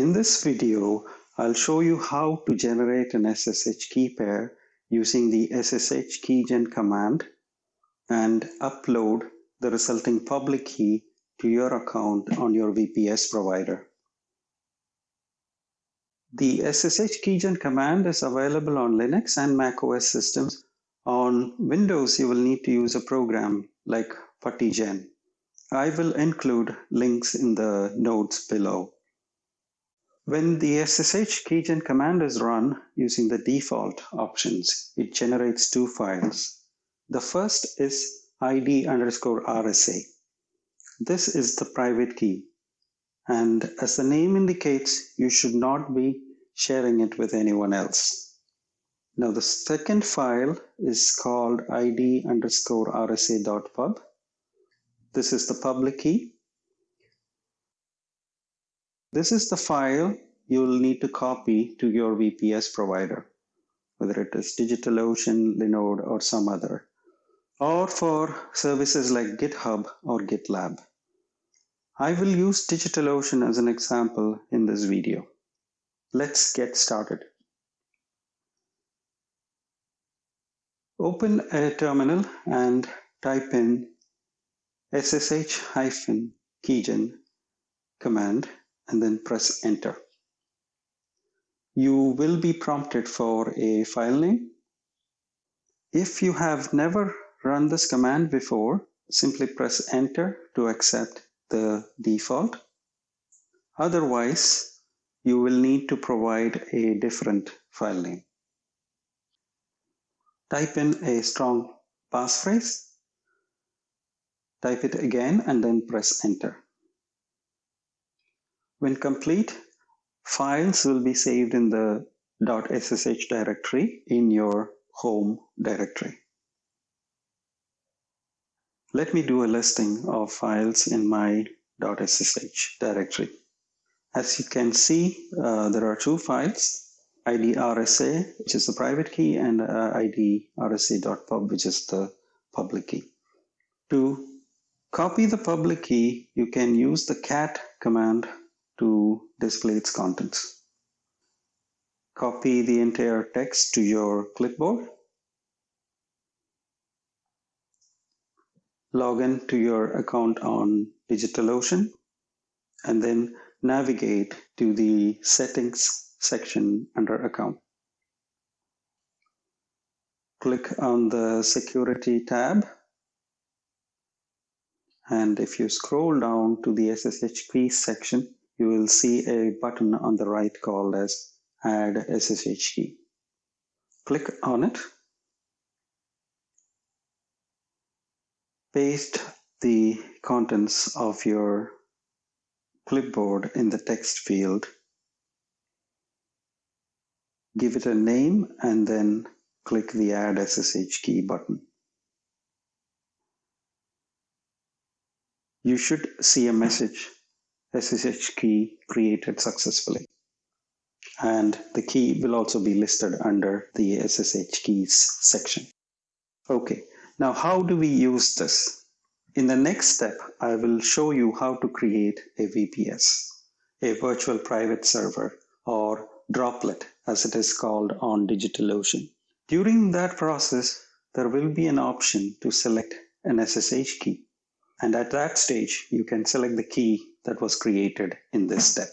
In this video, I'll show you how to generate an SSH key pair using the SSH keygen command and upload the resulting public key to your account on your VPS provider. The SSH keygen command is available on Linux and macOS systems. On Windows, you will need to use a program like PuttyGen. I will include links in the notes below. When the SSH keygen command is run using the default options, it generates two files. The first is id underscore RSA. This is the private key. And as the name indicates, you should not be sharing it with anyone else. Now the second file is called id underscore rsa.pub. This is the public key. This is the file you will need to copy to your VPS provider, whether it is DigitalOcean, Linode, or some other, or for services like GitHub or GitLab. I will use DigitalOcean as an example in this video. Let's get started. Open a terminal and type in ssh-keygen command and then press enter. You will be prompted for a file name. If you have never run this command before, simply press enter to accept the default. Otherwise, you will need to provide a different file name. Type in a strong passphrase, type it again and then press enter. When complete, files will be saved in the .ssh directory in your home directory. Let me do a listing of files in my .ssh directory. As you can see, uh, there are two files, IDRSA, which is the private key, and uh, IDRSA.pub, which is the public key. To copy the public key, you can use the cat command to display its contents. Copy the entire text to your clipboard. Log in to your account on DigitalOcean and then navigate to the settings section under account. Click on the security tab and if you scroll down to the SSH key section, you will see a button on the right called as add SSH key. Click on it. Paste the contents of your clipboard in the text field. Give it a name and then click the add SSH key button. You should see a message SSH key created successfully. And the key will also be listed under the SSH keys section. Okay, now how do we use this? In the next step, I will show you how to create a VPS, a virtual private server, or droplet as it is called on DigitalOcean. During that process, there will be an option to select an SSH key. And at that stage, you can select the key that was created in this step.